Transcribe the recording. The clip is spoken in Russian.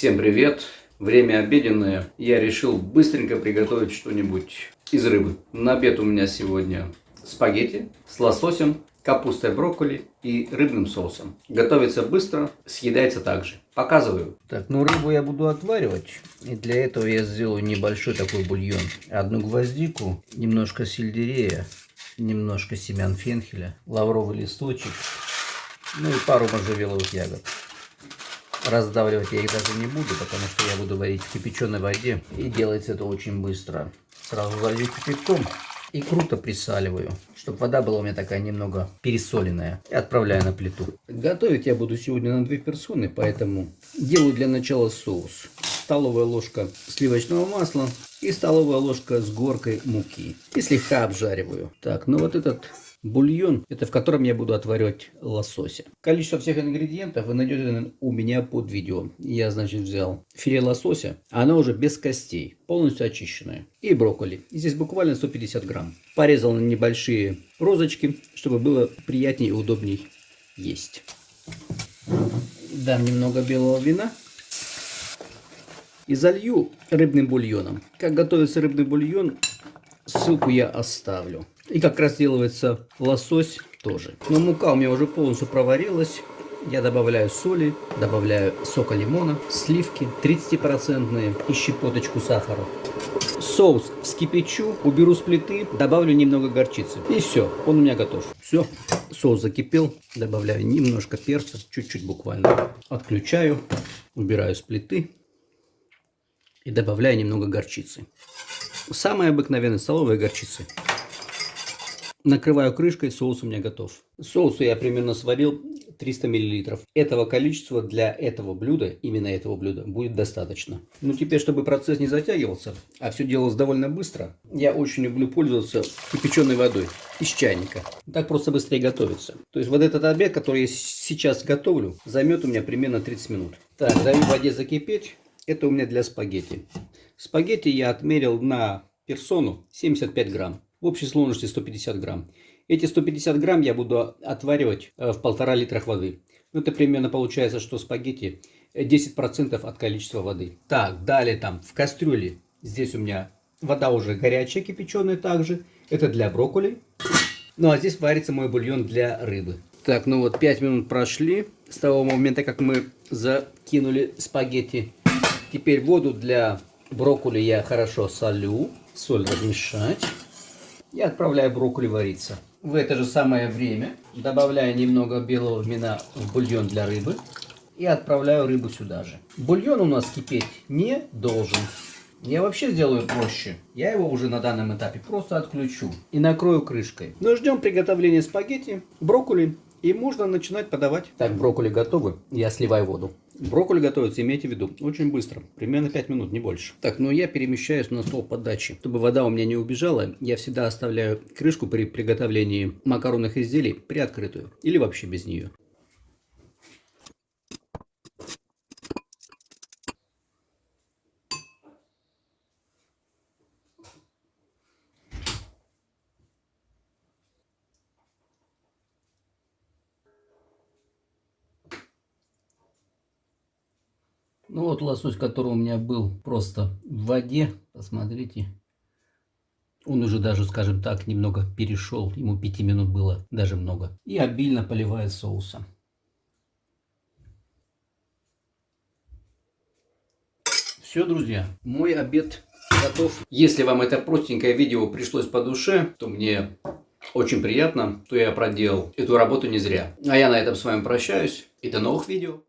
Всем привет! Время обеденное. Я решил быстренько приготовить что-нибудь из рыбы. На обед у меня сегодня спагетти с лососем, капустой брокколи и рыбным соусом. Готовится быстро, съедается также. Показываю. Так, ну рыбу я буду отваривать. И для этого я сделаю небольшой такой бульон. Одну гвоздику, немножко сельдерея, немножко семян фенхеля, лавровый листочек, ну и пару можжевеловых ягод. Раздавливать я их даже не буду, потому что я буду варить в кипяченой воде. И делается это очень быстро. Сразу залью кипятком и круто присаливаю, чтобы вода была у меня такая немного пересоленная. И отправляю на плиту. Готовить я буду сегодня на две персоны, поэтому делаю для начала соус. Столовая ложка сливочного масла и столовая ложка с горкой муки. И слегка обжариваю. Так, ну вот этот бульон, это в котором я буду отваривать лосося. Количество всех ингредиентов вы найдете у меня под видео. Я, значит, взял филе лосося, оно уже без костей, полностью очищенное. И брокколи. Здесь буквально 150 грамм. Порезал на небольшие розочки, чтобы было приятнее и удобней есть. Дам немного белого вина. И залью рыбным бульоном. Как готовится рыбный бульон, ссылку я оставлю. И как разделывается лосось тоже. Но мука у меня уже полностью проварилась. Я добавляю соли, добавляю сока лимона, сливки 30% и щепоточку сахара. Соус вскипячу, уберу с плиты, добавлю немного горчицы. И все, он у меня готов. Все, соус закипел, добавляю немножко перца, чуть-чуть буквально. Отключаю, убираю с плиты и добавляю немного горчицы. Самая обыкновенная столовая горчица. Накрываю крышкой, соус у меня готов. Соусу я примерно сварил 300 мл. Этого количества для этого блюда, именно этого блюда, будет достаточно. Ну теперь, чтобы процесс не затягивался, а все делалось довольно быстро, я очень люблю пользоваться кипяченой водой из чайника. Так просто быстрее готовится. То есть вот этот обед, который я сейчас готовлю, займет у меня примерно 30 минут. Так, даю воде закипеть. Это у меня для спагетти. Спагетти я отмерил на персону 75 грамм в общей сложности 150 грамм. Эти 150 грамм я буду отваривать э, в полтора литра воды. Ну, это примерно получается, что спагетти 10% от количества воды. Так, далее там в кастрюле, здесь у меня вода уже горячая, кипяченая также. Это для брокколи. Ну, а здесь варится мой бульон для рыбы. Так, ну вот 5 минут прошли с того момента, как мы закинули спагетти. Теперь воду для брокколи я хорошо солю. Соль размешать и отправляю брокколи вариться. В это же самое время добавляю немного белого вина в бульон для рыбы и отправляю рыбу сюда же. Бульон у нас кипеть не должен. Я вообще сделаю проще. Я его уже на данном этапе просто отключу и накрою крышкой. Но ждем приготовления спагетти, брокколи и можно начинать подавать. Так, брокколи готовы. Я сливаю воду. Брокколи готовится, имейте в виду, очень быстро. Примерно 5 минут, не больше. Так, ну я перемещаюсь на стол подачи. Чтобы вода у меня не убежала, я всегда оставляю крышку при приготовлении макаронных изделий приоткрытую. Или вообще без нее. Ну вот лосось, который у меня был просто в воде, посмотрите. Он уже даже, скажем так, немного перешел. Ему 5 минут было даже много. И обильно поливаю соусом. Все, друзья, мой обед готов. Если вам это простенькое видео пришлось по душе, то мне очень приятно, что я проделал эту работу не зря. А я на этом с вами прощаюсь и до новых видео.